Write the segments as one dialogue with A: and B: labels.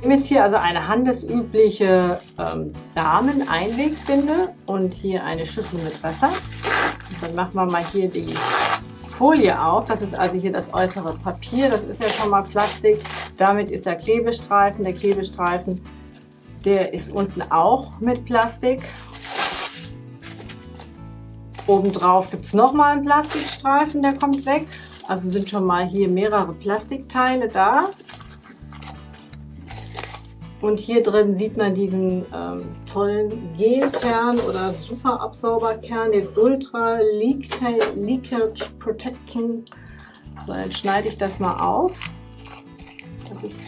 A: Ich nehme jetzt hier also eine handelsübliche ähm, Damen-Einwegbinde und hier eine Schüssel mit Wasser. Und dann machen wir mal hier die Folie auf. Das ist also hier das äußere Papier. Das ist ja schon mal Plastik. Damit ist der Klebestreifen. Der Klebestreifen, der ist unten auch mit Plastik. Obendrauf gibt es nochmal einen Plastikstreifen, der kommt weg. Also sind schon mal hier mehrere Plastikteile da. Und hier drin sieht man diesen ähm, tollen Gelkern oder Superabsauberkern, den Ultra Leakage Protection. So, dann schneide ich das mal auf. Das ist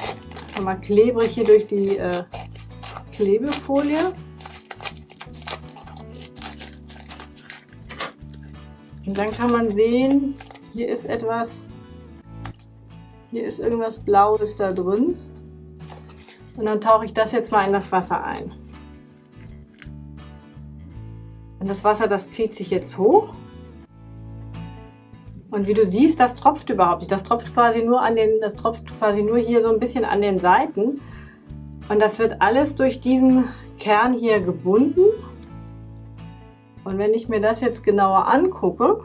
A: schon mal klebrig hier durch die äh, Klebefolie. Und dann kann man sehen, hier ist etwas, hier ist irgendwas Blaues da drin. Und dann tauche ich das jetzt mal in das Wasser ein. Und das Wasser, das zieht sich jetzt hoch. Und wie du siehst, das tropft überhaupt nicht. Das tropft quasi nur an den, das tropft quasi nur hier so ein bisschen an den Seiten. Und das wird alles durch diesen Kern hier gebunden. Und wenn ich mir das jetzt genauer angucke,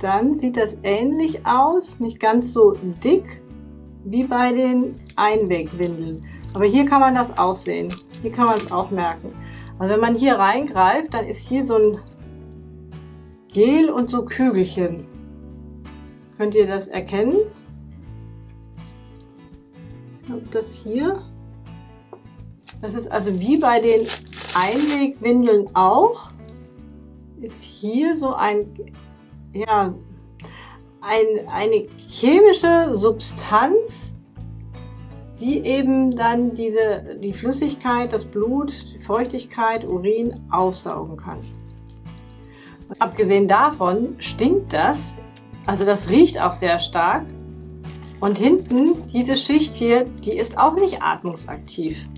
A: dann sieht das ähnlich aus, nicht ganz so dick wie bei den Einwegwindeln. Aber hier kann man das aussehen. Hier kann man es auch merken. Also wenn man hier reingreift, dann ist hier so ein Gel und so Kügelchen. Könnt ihr das erkennen? Das hier. Das ist also wie bei den Einwegwindeln auch. Ist hier so ein ja, ein, eine chemische Substanz, die eben dann diese, die Flüssigkeit, das Blut, die Feuchtigkeit, Urin aufsaugen kann. Und abgesehen davon stinkt das, also das riecht auch sehr stark. Und hinten, diese Schicht hier, die ist auch nicht atmungsaktiv.